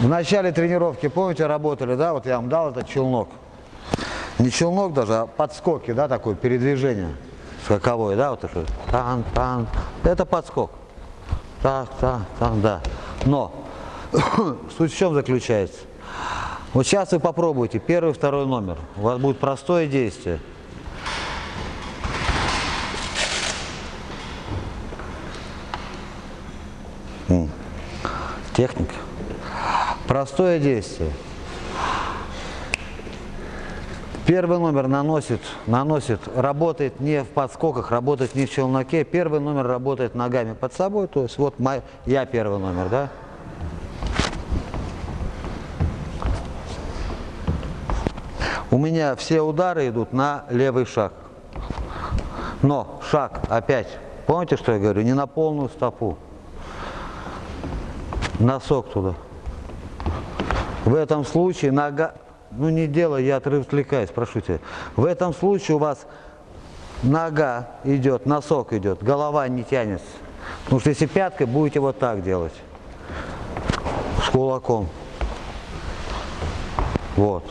В начале тренировки, помните, работали, да, вот я вам дал этот челнок. Не челнок даже, а подскоки, да, такое передвижение скаковое, да, вот это. Тан, тан. Это подскок. Так, так, так, да. Но суть в чем заключается? Вот сейчас вы попробуйте первый, второй номер. У вас будет простое действие. Техника. Простое действие. Первый номер наносит, наносит, работает не в подскоках, работает не в челноке. Первый номер работает ногами под собой. То есть вот мой, я первый номер, да? У меня все удары идут на левый шаг. Но шаг опять, помните, что я говорю, не на полную стопу. Носок туда. В этом случае нога, ну не делай, я отвлекаюсь, прошу тебя. В этом случае у вас нога идет, носок идет, голова не тянется. Потому что если пяткой будете вот так делать, с кулаком. Вот.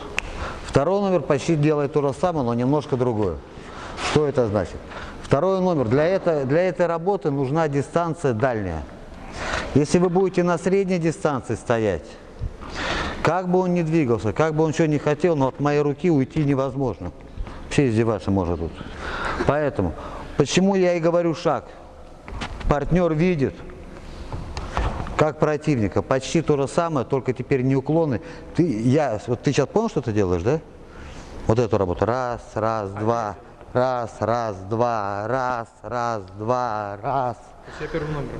Второй номер почти делает то же самое, но немножко другое. Что это значит? Второй номер. Для, это, для этой работы нужна дистанция дальняя. Если вы будете на средней дистанции стоять, как бы он ни двигался, как бы он что ни хотел, но от моей руки уйти невозможно. Вообще издеваться может тут. Поэтому, почему я и говорю шаг? Партнер видит, как противника. Почти то же самое, только теперь не уклоны. Ты, я, вот ты сейчас понял, что ты делаешь, да? Вот эту работу. Раз, раз, два. Раз, раз, два. Раз, раз, два. Раз.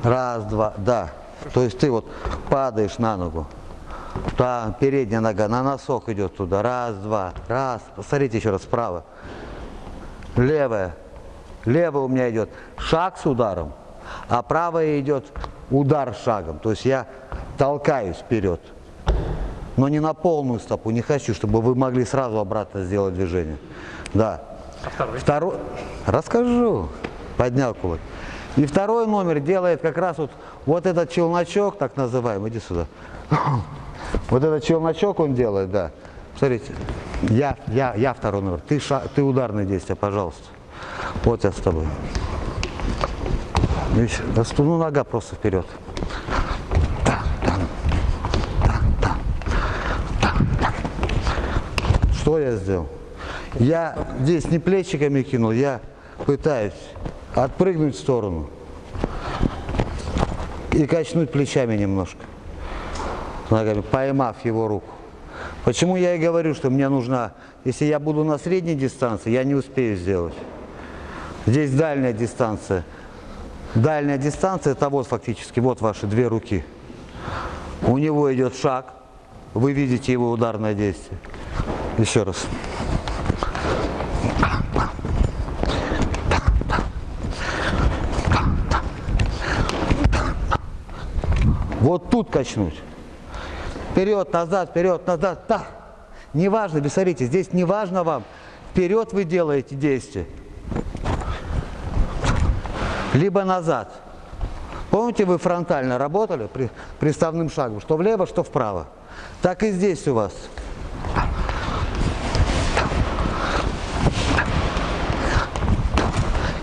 Раз, два, да. То есть ты вот падаешь на ногу. Там передняя нога на носок идет туда. Раз, два, раз. Посмотрите еще раз справа. Левая. Левая у меня идет шаг с ударом, а правая идет удар шагом. То есть я толкаюсь вперед. Но не на полную стопу. Не хочу, чтобы вы могли сразу обратно сделать движение. Да. А второй? Второй. Расскажу. Поднял кулак. И второй номер делает как раз вот, вот этот челночок, так называемый, иди сюда. Вот этот челночок он делает, да. Смотрите, я, я, я второй номер, ты, ша, ты ударное действие, пожалуйста. Вот я с тобой. Видишь, ну нога просто вперед. Что я сделал? Я здесь не плечиками кинул, я пытаюсь отпрыгнуть в сторону и качнуть плечами немножко, ногами, поймав его руку. Почему я и говорю, что мне нужна, если я буду на средней дистанции, я не успею сделать. Здесь дальняя дистанция. Дальняя дистанция, это вот фактически, вот ваши две руки. У него идет шаг, вы видите его ударное действие. Еще раз. Вот тут качнуть. Вперед, назад, вперед, назад, так. Неважно, смотрите, здесь не важно вам. Вперед вы делаете действие. Либо назад. Помните, вы фронтально работали при приставным шагом, что влево, что вправо. Так и здесь у вас.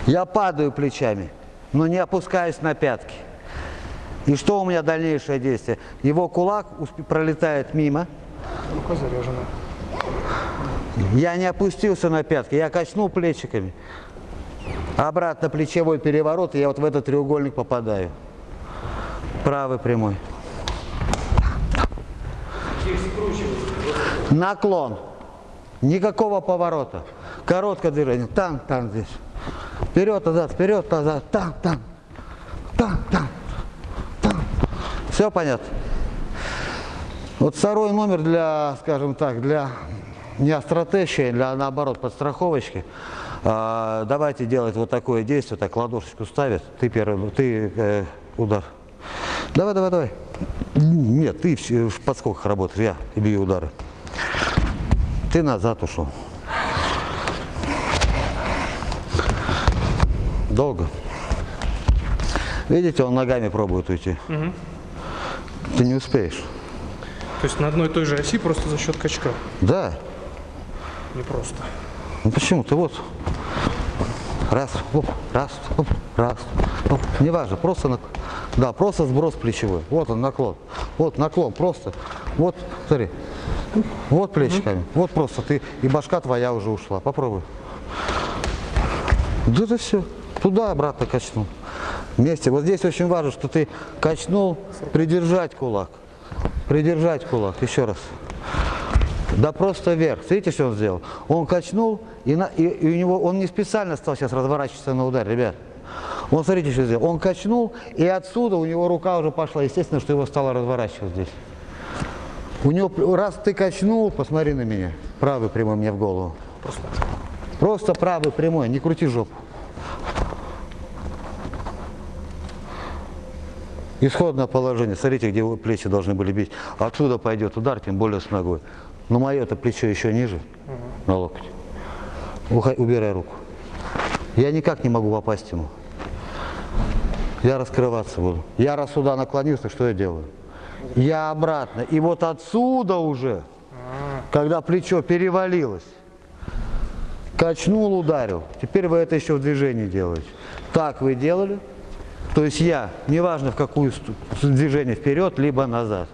Я падаю плечами, но не опускаюсь на пятки. И что у меня дальнейшее действие? Его кулак пролетает мимо. Рука заряжена. Я не опустился на пятки, я качнул плечиками. Обратно плечевой переворот, и я вот в этот треугольник попадаю. Правый прямой. Наклон. Никакого поворота. Короткое движение. Там, там, здесь. Вперед, назад, вперед, назад. Там, там. Там, там. Все понятно? Вот второй номер для, скажем так, для не остротещи, для наоборот подстраховочки. А, давайте делать вот такое действие, так ладошечку ставит, ты первый, ты э, удар. Давай, давай, давай. Нет, ты в подскоках работаешь, я бью удары. Ты назад ушел. Долго. Видите, он ногами пробует уйти. Угу. Ты не успеешь. То есть на одной и той же оси просто за счет качка. Да. Не просто. Ну почему? Ты вот раз, оп, раз, оп, раз, оп. Неважно, просто нак- да, просто сброс плечевой. Вот он наклон. Вот наклон, просто. Вот, смотри. Вот плечиками. Вот просто ты и башка твоя уже ушла. Попробуй. Да это все. Туда обратно качнул. Вместе. Вот здесь очень важно, что ты качнул, придержать кулак. Придержать кулак. Еще раз. Да просто вверх. Смотрите, что он сделал? Он качнул, и, на- и- и у него, он не специально стал сейчас разворачиваться на удар, ребят. Он, смотрите, что сделал. Он качнул, и отсюда у него рука уже пошла. Естественно, что его стало разворачивать здесь. У него, раз ты качнул, посмотри на меня. Правый прямой мне в голову. Просто. Просто правый прямой, не крути жопу. Исходное положение. Смотрите, где плечи должны были бить. Отсюда пойдет удар, тем более с ногой. Но мое-то плечо еще ниже, на локоть. Ухай- убирай руку. Я никак не могу попасть ему. Я раскрываться буду. Я раз сюда наклонился, что я делаю? Я обратно. И вот отсюда уже, когда плечо перевалилось, Качнул, ударил. Теперь вы это еще в движении делаете. Так вы делали. То есть я, неважно в какую движение вперед, либо назад.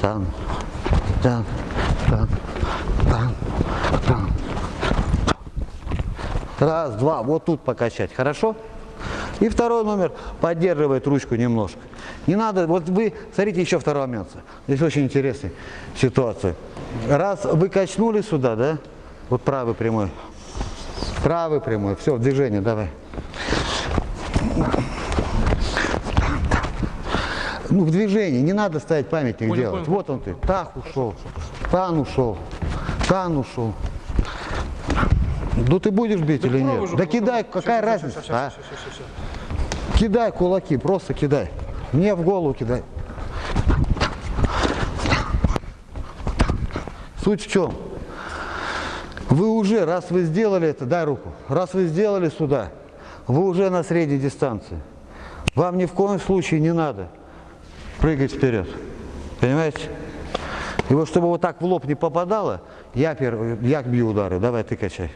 Там, там, там, там, там. Раз, два, вот тут покачать, хорошо? И второй номер поддерживает ручку немножко. Не надо, вот вы, смотрите еще второй момент. Здесь очень интересная ситуация. Раз вы качнули сюда, да? Вот правый прямой. Правый прямой. Все, движение, давай. Ну, в движении, не надо ставить памятник Понял, делать. понял. Вот он ты. Так ушел. Тан ушел. Тан ушел. Ну ты будешь бить или Попробуй нет? же, Да кидай, какая всё, разница? всё, всё, а? всё, всё, всё, всё. Кидай кулаки, просто кидай. Мне в голову кидай. Суть в чем? Вы уже, раз вы сделали это, дай руку, раз вы сделали сюда, вы уже на средней дистанции. Вам ни в коем случае не надо прыгать вперед. Понимаете? И вот чтобы вот так в лоб не попадало, я первый, я бью удары. Давай ты качай.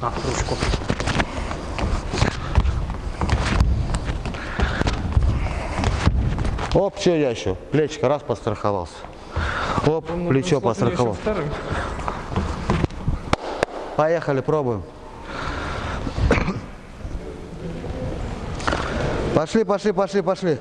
А, ручку. Оп, что я еще? Плечико раз постраховался. Оп, плечо постраховал. Вторым. Поехали, пробуем. Пошли, пошли, пошли, пошли.